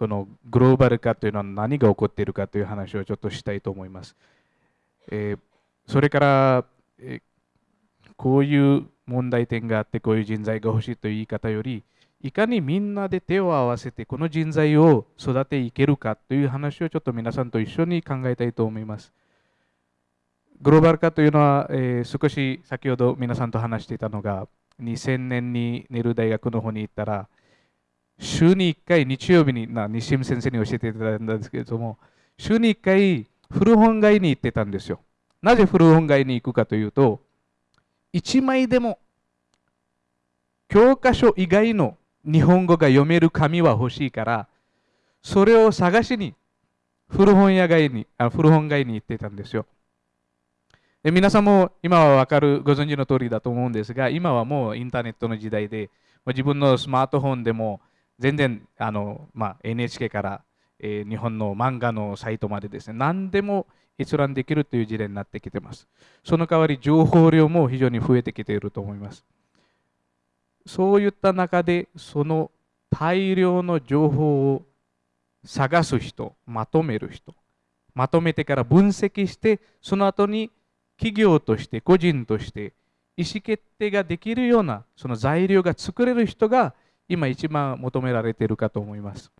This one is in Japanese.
このグローバル化というのは何が起こっているかという話をちょっとしたいと思います。えー、それから、えー、こういう問題点があってこういう人材が欲しいという言い方よりいかにみんなで手を合わせてこの人材を育ていけるかという話をちょっと皆さんと一緒に考えたいと思います。グローバル化というのは、えー、少し先ほど皆さんと話していたのが2000年にネル大学の方に行ったら週に1回日曜日にな西見先生に教えていただいたんですけれども週に1回古本街に行ってたんですよ。なぜ古本街に行くかというと1枚でも教科書以外の日本語が読める紙は欲しいからそれを探しに古本屋街にあ古本街に行ってたんですよ。で皆さんも今は分かるご存知の通りだと思うんですが今はもうインターネットの時代で自分のスマートフォンでも全然あの、まあ、NHK から、えー、日本の漫画のサイトまでですね何でも閲覧できるという時代になってきてます。その代わり情報量も非常に増えてきていると思います。そういった中でその大量の情報を探す人、まとめる人、まとめてから分析して、その後に企業として個人として意思決定ができるようなその材料が作れる人が今一番求められているかと思います。